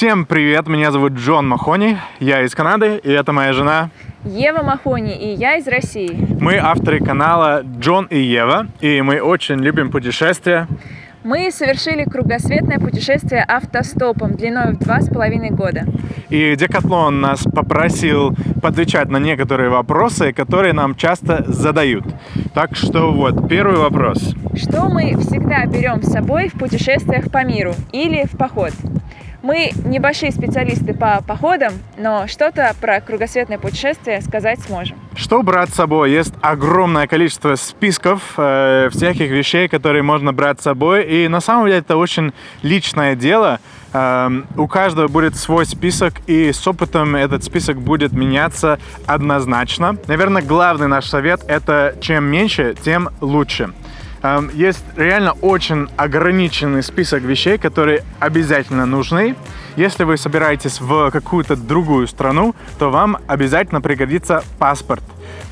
Всем привет, меня зовут Джон Махони, я из Канады, и это моя жена Ева Махони, и я из России. Мы авторы канала Джон и Ева, и мы очень любим путешествия. Мы совершили кругосветное путешествие автостопом длиной в два с половиной года. И Декатлон нас попросил подвечать на некоторые вопросы, которые нам часто задают. Так что вот, первый вопрос. Что мы всегда берем с собой в путешествиях по миру или в поход? Мы небольшие специалисты по походам, но что-то про кругосветное путешествие сказать сможем. Что брать с собой? Есть огромное количество списков э, всяких вещей, которые можно брать с собой. И на самом деле это очень личное дело. Э, у каждого будет свой список, и с опытом этот список будет меняться однозначно. Наверное, главный наш совет – это чем меньше, тем лучше. Есть реально очень ограниченный список вещей, которые обязательно нужны. Если вы собираетесь в какую-то другую страну, то вам обязательно пригодится паспорт.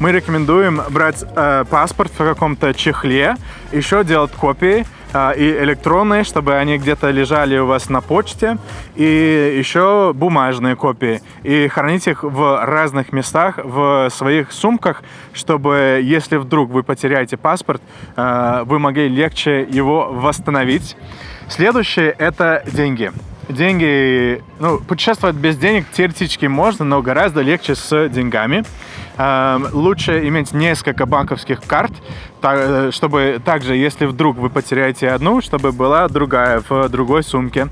Мы рекомендуем брать э, паспорт в каком-то чехле, еще делать копии, и электронные, чтобы они где-то лежали у вас на почте, и еще бумажные копии. И хранить их в разных местах, в своих сумках, чтобы, если вдруг вы потеряете паспорт, а, вы могли легче его восстановить. Следующее – это деньги деньги, ну, путешествовать без денег теоретически можно, но гораздо легче с деньгами. Эм, лучше иметь несколько банковских карт, э, чтобы также, если вдруг вы потеряете одну, чтобы была другая в другой сумке.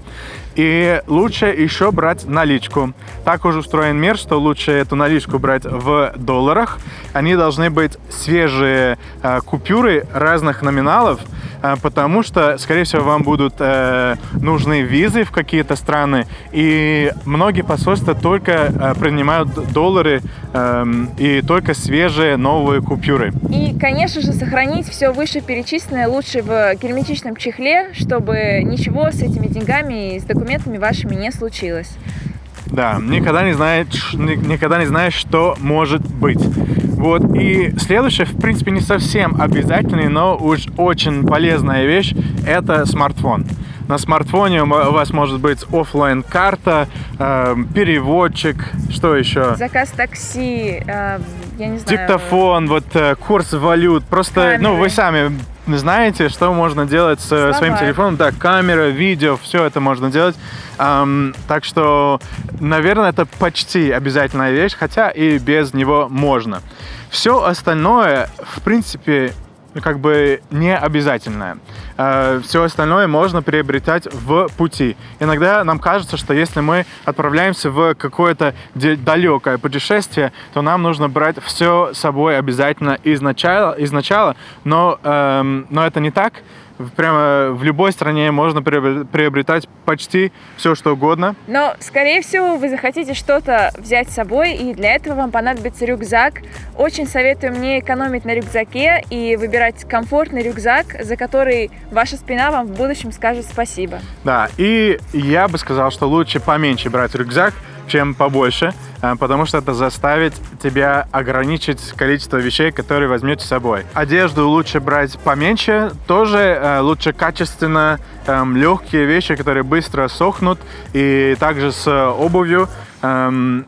И лучше еще брать наличку. Так уже устроен мир, что лучше эту наличку брать в долларах. Они должны быть свежие э, купюры разных номиналов, потому что, скорее всего, вам будут э, нужны визы в какие-то страны. И многие посольства только э, принимают доллары э, и только свежие новые купюры. И, конечно же, сохранить все вышеперечисленное лучше в герметичном чехле, чтобы ничего с этими деньгами и с документами вашими не случилось. Да, никогда не, знает, никогда не знаешь, что может быть. Вот, и следующее, в принципе, не совсем обязательный, но уж очень полезная вещь – это смартфон. На смартфоне у вас может быть офлайн карта э, переводчик, что еще? Заказ такси, э, я не знаю. Диктофон, вот э, курс валют. Просто, Камеры. ну, вы сами знаете, что можно делать с Слова. своим телефоном. Да, камера, видео, все это можно делать. Um, так что, наверное, это почти обязательная вещь, хотя и без него можно. Все остальное, в принципе, как бы не обязательное. Э, Все остальное можно приобретать в пути. Иногда нам кажется, что если мы отправляемся в какое-то далекое путешествие, то нам нужно брать все с собой обязательно изначала, изначала но, эм, но это не так прямо в любой стране можно приобретать почти все, что угодно. Но, скорее всего, вы захотите что-то взять с собой, и для этого вам понадобится рюкзак. Очень советую мне экономить на рюкзаке и выбирать комфортный рюкзак, за который ваша спина вам в будущем скажет спасибо. Да, и я бы сказал, что лучше поменьше брать рюкзак, чем побольше, э, потому что это заставит тебя ограничить количество вещей, которые возьмете с собой. Одежду лучше брать поменьше, тоже э, лучше качественно, эм, легкие вещи, которые быстро сохнут, и также с обувью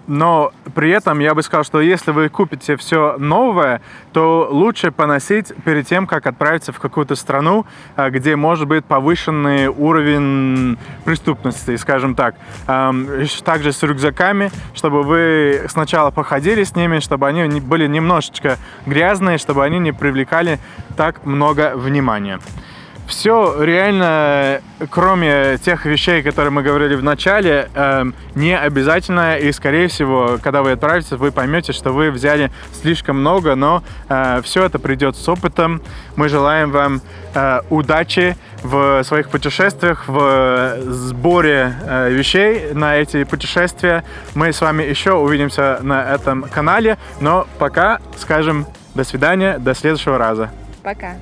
но при этом я бы сказал, что если вы купите все новое, то лучше поносить перед тем, как отправиться в какую-то страну, э, где может быть повышенный уровень преступности, скажем так. Эм, также с рюкзаками, чтобы вы сначала походили с ними, чтобы они были немножечко грязные, чтобы они не привлекали так много внимания. Все реально, кроме тех вещей, которые мы говорили в начале, э, не обязательно. И, скорее всего, когда вы отправитесь, вы поймете, что вы взяли слишком много, но э, все это придет с опытом. Мы желаем вам э, удачи в своих путешествиях, в сборе э, вещей на эти путешествия. Мы с вами еще увидимся на этом канале, но пока скажем до свидания, до следующего раза. Пока.